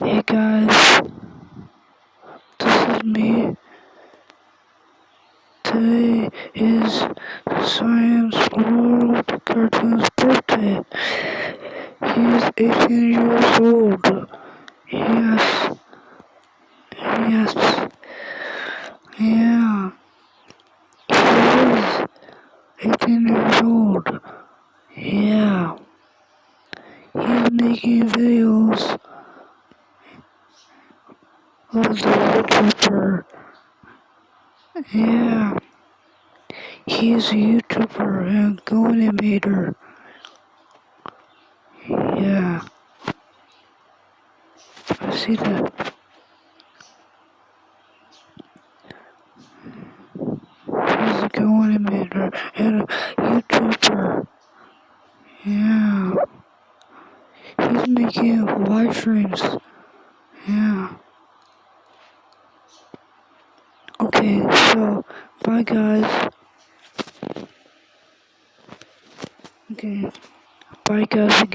Hey guys, this is me. Today is Science World Cartoon's birthday. He's 18 years old. Yes. Yes. Yeah. He is 18 years old. Yeah. He's making videos the YouTuber. Yeah. He's a YouTuber and animator. Yeah. I see that. He's a animator and a YouTuber. Yeah. He's making live streams. Yeah. Okay, so bye guys. Okay. Bye guys.